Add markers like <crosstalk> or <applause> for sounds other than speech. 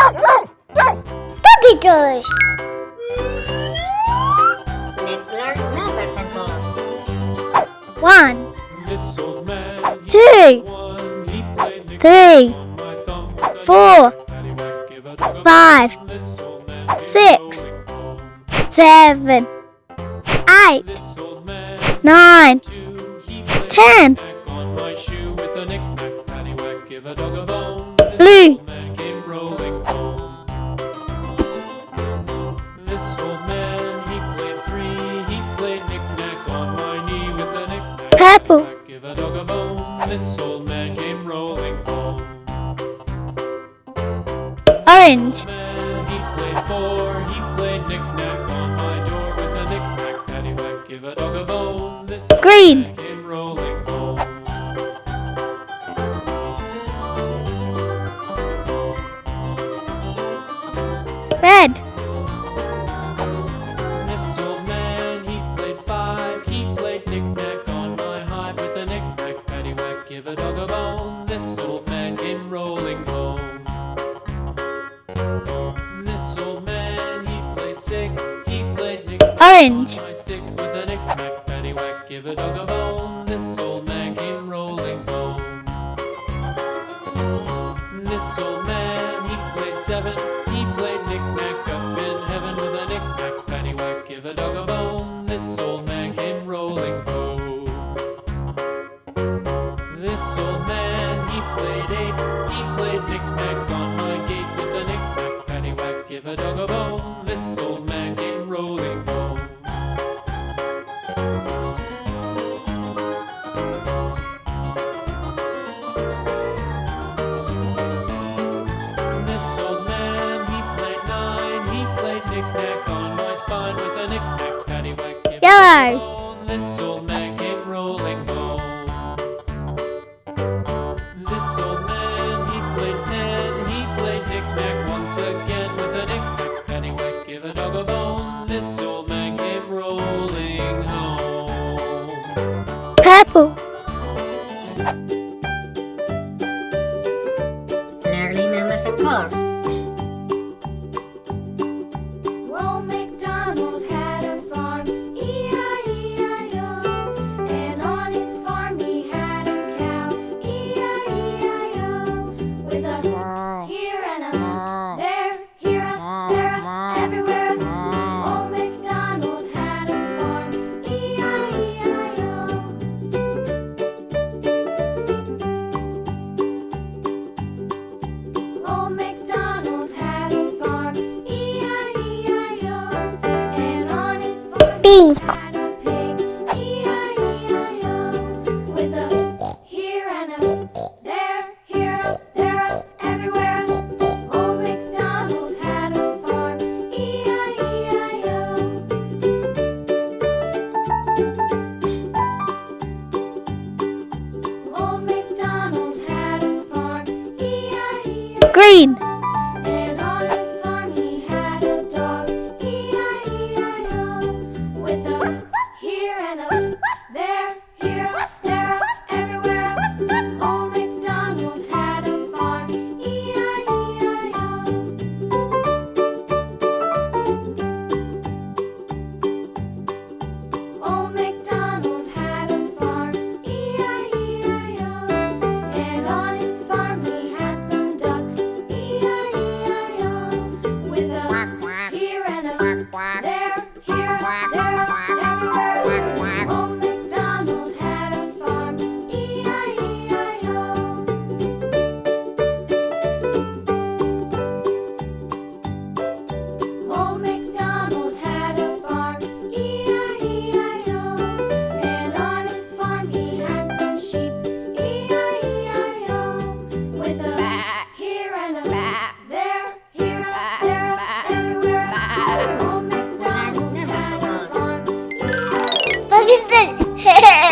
run! Puppy toys! Let's learn numbers and colors. One. Man, two. One. Three. Four. Five. Six. Seven. Eight. Nine. Ten. Blue. purple. Give a dog a bone. This old man came rolling home. Orange. Man, he played four. He played knick-knack on my door with a knick-knack paddywhack. Give a dog a bone. This Green. came rolling home. Red. give a dog a bone. This old man came rolling home. This old man, he played six. He played Orange. Sticks with a knick knack. Give a dog a bone. This old man came rolling home. This old man, he played seven. Give a dog a bone, this old man came rolling home. This old man, he played nine, he played knick-knack on my spine with a knick-knack paddywhack. Yellow! Bone, this old 病 재밌는 <laughs>